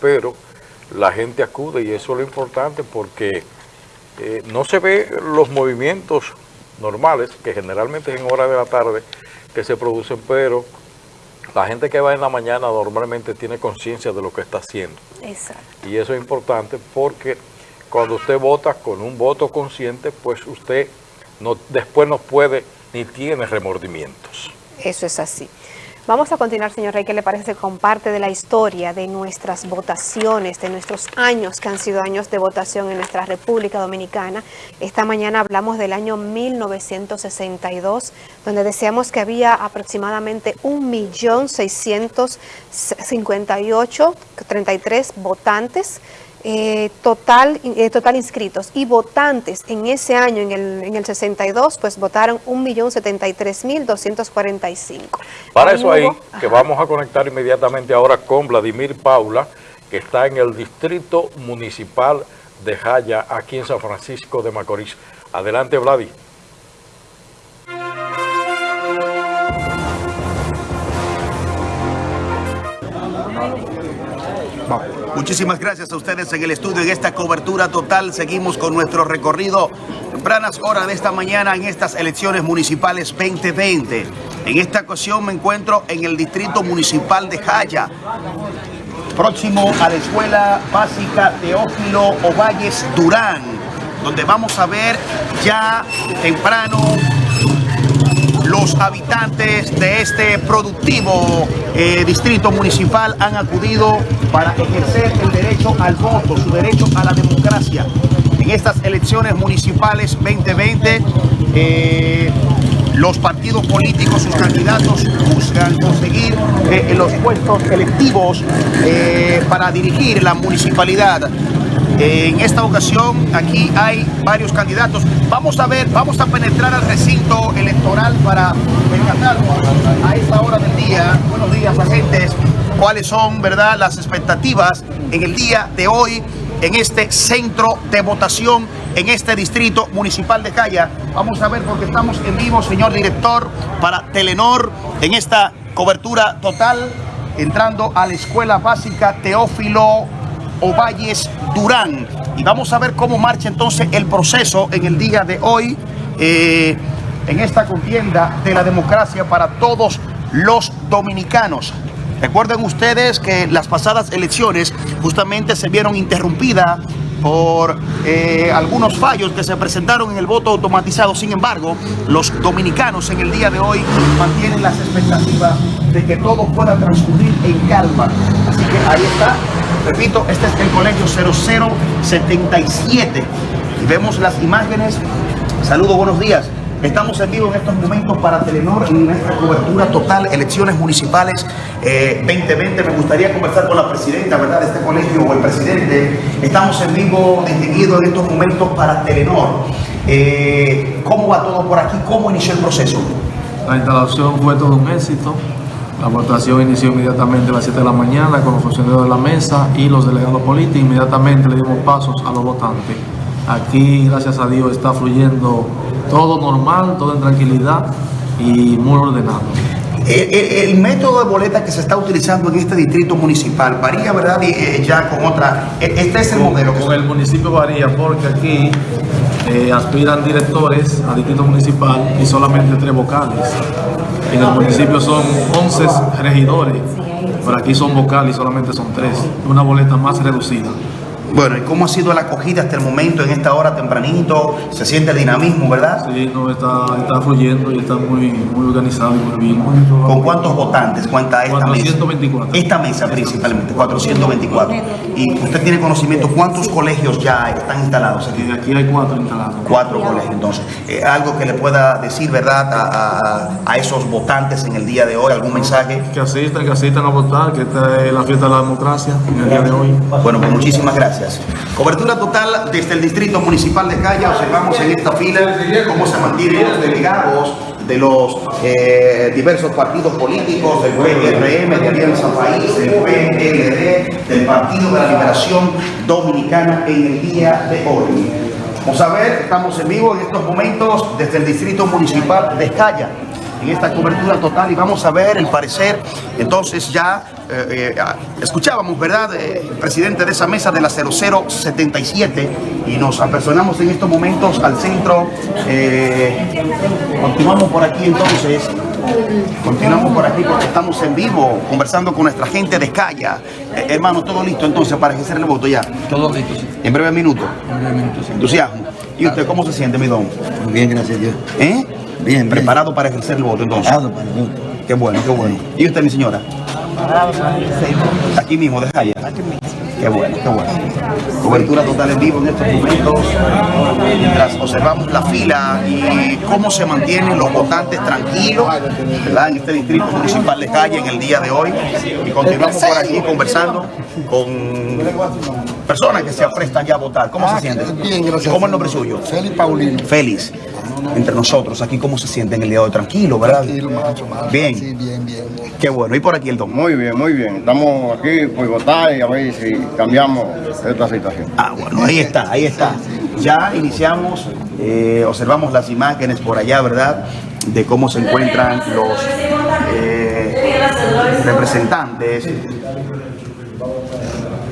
pero la gente acude y eso es lo importante porque eh, no se ve los movimientos normales que generalmente es en horas de la tarde que se producen, pero la gente que va en la mañana normalmente tiene conciencia de lo que está haciendo. Exacto. Y eso es importante porque cuando usted vota con un voto consciente, pues usted no, después no puede ni tiene remordimientos. Eso es así. Vamos a continuar, señor Rey, ¿qué le parece con parte de la historia de nuestras votaciones, de nuestros años que han sido años de votación en nuestra República Dominicana? Esta mañana hablamos del año 1962, donde decíamos que había aproximadamente 1.658.33 votantes eh, total, eh, total inscritos y votantes en ese año, en el, en el 62, pues votaron 1.073.245. Para eso ahí, que vamos a conectar inmediatamente ahora con Vladimir Paula, que está en el Distrito Municipal de Jaya, aquí en San Francisco de Macorís. Adelante, Vladimir. Muchísimas gracias a ustedes en el estudio, en esta cobertura total. Seguimos con nuestro recorrido. Tempranas horas de esta mañana en estas elecciones municipales 2020. En esta ocasión me encuentro en el distrito municipal de Jaya, próximo a la escuela básica Teófilo Ovalles Durán, donde vamos a ver ya temprano los habitantes de este productivo eh, distrito municipal han acudido para ejercer el derecho al voto, su derecho a la democracia. En estas elecciones municipales 2020, eh, los partidos políticos, sus candidatos buscan conseguir eh, los puestos electivos para dirigir la municipalidad. En esta ocasión aquí hay varios candidatos. Vamos a ver, vamos a penetrar al recinto electoral para percatarnos a esta hora del día. Buenos días, agentes. ¿Cuáles son, verdad, las expectativas en el día de hoy en este centro de votación en este distrito municipal de Calla? Vamos a ver porque estamos en vivo, señor director, para Telenor en esta cobertura total entrando a la escuela básica Teófilo Ovalles Durán. Y vamos a ver cómo marcha entonces el proceso en el día de hoy eh, en esta contienda de la democracia para todos los dominicanos. Recuerden ustedes que las pasadas elecciones justamente se vieron interrumpidas por eh, algunos fallos que se presentaron en el voto automatizado. Sin embargo, los dominicanos en el día de hoy mantienen las expectativas de que todo pueda transcurrir en calma. Así que ahí está Repito, este es el colegio 0077 y vemos las imágenes. Saludos, buenos días. Estamos en vivo en estos momentos para Telenor en nuestra cobertura total, elecciones municipales 2020. Eh, Me gustaría conversar con la presidenta, ¿verdad?, de este colegio o el presidente. Estamos en vivo distinguido en estos momentos para Telenor. Eh, ¿Cómo va todo por aquí? ¿Cómo inició el proceso? La instalación fue todo un éxito. La votación inició inmediatamente a las 7 de la mañana con los funcionarios de la mesa y los delegados políticos. Inmediatamente le dimos pasos a los votantes. Aquí, gracias a Dios, está fluyendo todo normal, todo en tranquilidad y muy ordenado. El, método de boleta que se está utilizando en este distrito municipal varía, ¿verdad? Eh, ya con otra. Este es el modelo. Con el municipio varía porque aquí eh, aspiran directores a distrito municipal y solamente tres vocales. En el municipio son 11 regidores, pero aquí son vocales y solamente son tres. Una boleta más reducida. Bueno, ¿y cómo ha sido la acogida hasta el momento en esta hora tempranito? Se siente el dinamismo, ¿verdad? Sí, no, está, está fluyendo y está muy, muy organizado y muy bien. ¿Con cuántos votantes cuenta esta 424. mesa? Esta mesa principalmente, 424. ¿Y usted tiene conocimiento cuántos colegios ya están instalados aquí? Aquí hay cuatro instalados. Cuatro colegios, entonces. Eh, algo que le pueda decir, ¿verdad?, a, a, esos votantes en el día de hoy, algún mensaje. Que asistan, que asistan a votar, que esta es la fiesta de la democracia en el día de hoy. Bueno, pues muchísimas gracias. Cobertura total desde el Distrito Municipal de Calla. Observamos en esta fila cómo se mantienen los delegados de los eh, diversos partidos políticos, del PRM, de Alianza País, del PLD, del Partido de la Liberación Dominicana en el día de hoy. Vamos a ver, estamos en vivo en estos momentos desde el Distrito Municipal de Calla, en esta cobertura total y vamos a ver el parecer entonces ya eh, eh, escuchábamos, ¿verdad? Eh, el presidente de esa mesa de la 0077 y nos apersonamos en estos momentos al centro. continuamos por aquí entonces. Continuamos por aquí porque estamos en vivo conversando con nuestra gente de Calla. hermano, todo listo entonces para ejercer el voto ya. Todo listo, sí. En breve minuto. En breve minuto, sí. Entusiasmo. ¿Y usted cómo se siente, mi don? Bien, gracias a Dios. ¿Eh? Bien, ¿Preparado para ejercer el voto entonces? Preparado para el voto. Qué bueno, qué bueno. ¿Y usted, mi señora? Aquí mismo, de Jaya. Qué bueno, qué bueno. Cobertura total en vivo en estos momentos, mientras observamos la fila y cómo se mantienen los votantes tranquilos, ¿verdad? En este distrito municipal de Calle en el día de hoy. Y continuamos por aquí conversando con personas que se aprestan ya a votar. ¿Cómo se sienten? Bien, gracias. ¿Cómo es el nombre suyo? Félix Paulino. Félix. Entre nosotros, aquí, ¿cómo se sienten el día de hoy? Tranquilo, ¿verdad? Tranquilo, macho, macho. Bien. Sí, bien, bien. Qué bueno. ¿Y por aquí el don? Muy bien, muy bien. Estamos aquí por votar y a ver si cambiamos esta situación. Ah, bueno, ahí está, ahí está. Ya iniciamos, eh, observamos las imágenes por allá, ¿verdad? De cómo se encuentran los eh, representantes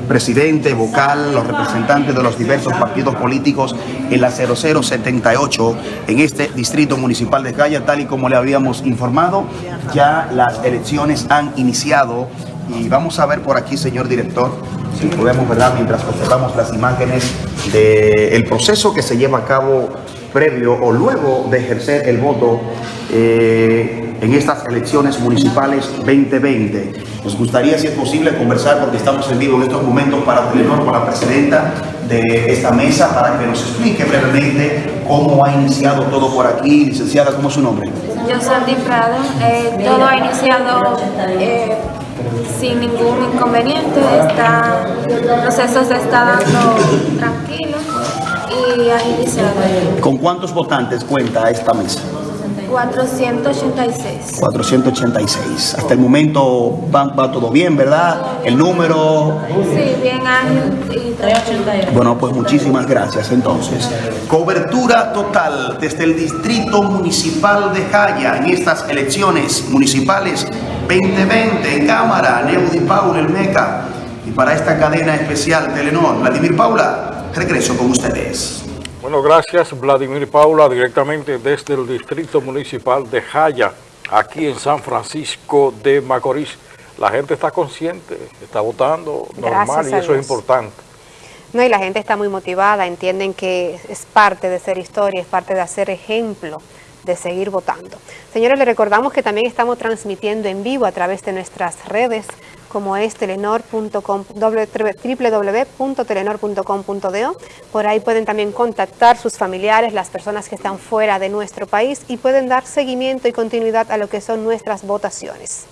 presidente, vocal, los representantes de los diversos partidos políticos en la 0078 en este distrito municipal de Calla, tal y como le habíamos informado, ya las elecciones han iniciado y vamos a ver por aquí, señor director, si podemos, ¿verdad?, mientras observamos las imágenes del proceso que se lleva a cabo previo o luego de ejercer el voto eh, en estas elecciones municipales 2020. Nos gustaría, si es posible, conversar, porque estamos en vivo en estos momentos para Telenor, con la presidenta de esta mesa, para que nos explique brevemente cómo ha iniciado todo por aquí. Licenciada, ¿cómo es su nombre? Yo soy Prado. Eh, todo ha iniciado eh, sin ningún inconveniente. Está, el proceso se está dando tranquilo y ha iniciado. ¿Con cuántos votantes cuenta esta mesa? 486. 486. Hasta el momento va, va todo bien, ¿verdad? El número... Sí, bien ágil y 388. Bueno, pues muchísimas gracias entonces. Cobertura total desde el Distrito Municipal de Jaya en estas elecciones municipales 2020 en Cámara, Neudi Paula, el MECA. Y para esta cadena especial Telenor, Vladimir Paula, regreso con ustedes. Bueno, gracias Vladimir Paula, directamente desde el Distrito Municipal de Jaya, aquí en San Francisco de Macorís. La gente está consciente, está votando normal y eso es importante. No, y la gente está muy motivada, entienden que es parte de ser historia, es parte de hacer ejemplo de seguir votando. Señores, les recordamos que también estamos transmitiendo en vivo a través de nuestras redes como es telenor.com, www.telenor.com.do. Por ahí pueden también contactar sus familiares, las personas que están fuera de nuestro país y pueden dar seguimiento y continuidad a lo que son nuestras votaciones.